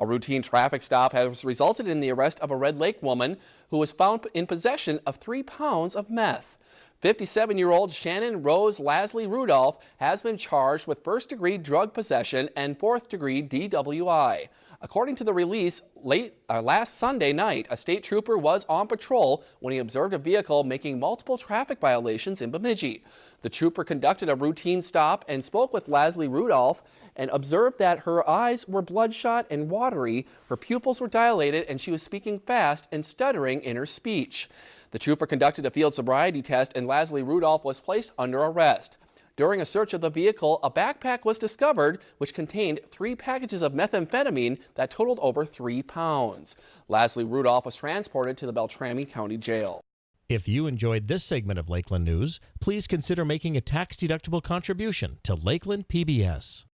A routine traffic stop has resulted in the arrest of a Red Lake woman who was found in possession of three pounds of meth. 57-year-old Shannon Rose Lasley Rudolph has been charged with first-degree drug possession and fourth-degree DWI. According to the release, late uh, last Sunday night, a state trooper was on patrol when he observed a vehicle making multiple traffic violations in Bemidji. The trooper conducted a routine stop and spoke with Lasley Rudolph and observed that her eyes were bloodshot and watery, her pupils were dilated, and she was speaking fast and stuttering in her speech. The trooper conducted a field sobriety test and Lasley Rudolph was placed under arrest. During a search of the vehicle, a backpack was discovered which contained three packages of methamphetamine that totaled over three pounds. Lasley Rudolph was transported to the Beltrami County Jail. If you enjoyed this segment of Lakeland News, please consider making a tax-deductible contribution to Lakeland PBS.